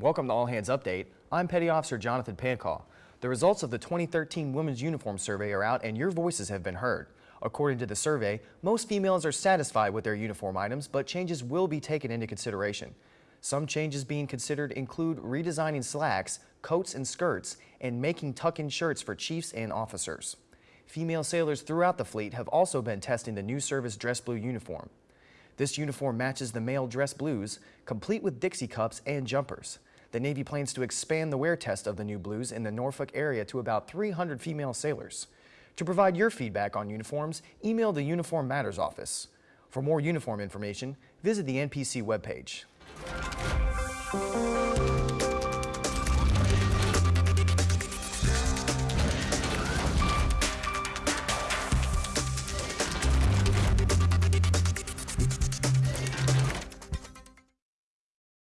Welcome to All Hands Update. I'm Petty Officer Jonathan Pancall. The results of the 2013 Women's Uniform Survey are out and your voices have been heard. According to the survey, most females are satisfied with their uniform items, but changes will be taken into consideration. Some changes being considered include redesigning slacks, coats and skirts, and making tuck-in shirts for chiefs and officers. Female sailors throughout the fleet have also been testing the new service dress blue uniform. This uniform matches the male dress blues, complete with Dixie cups and jumpers. The Navy plans to expand the wear test of the new blues in the Norfolk area to about 300 female sailors. To provide your feedback on uniforms, email the Uniform Matters office. For more uniform information, visit the NPC webpage.